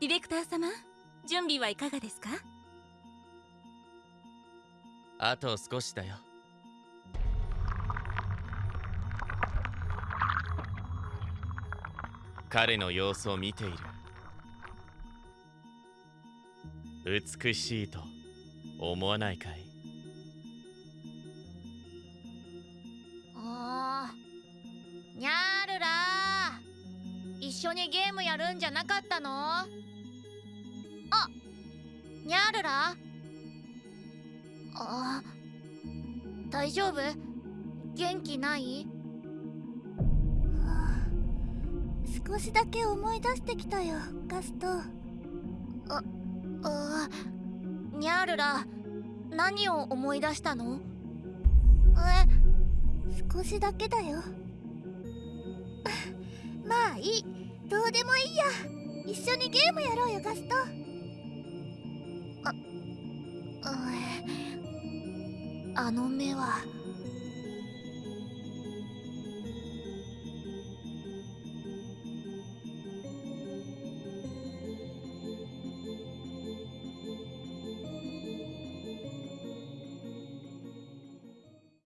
ディレクター様準備はいかがですか？あと少しだよ。彼の様子を見ている。美しいと思わないかい？緒にゲームやるんじゃなかったの？あにゃーるら？あ大丈夫？元気ない？少しだけ思い出してきたよガスト。あにゃーるら何を思い出したの？え少しだけだよ。まあいいどうでもいいや。一緒にゲームやろうよガスト。あの目は。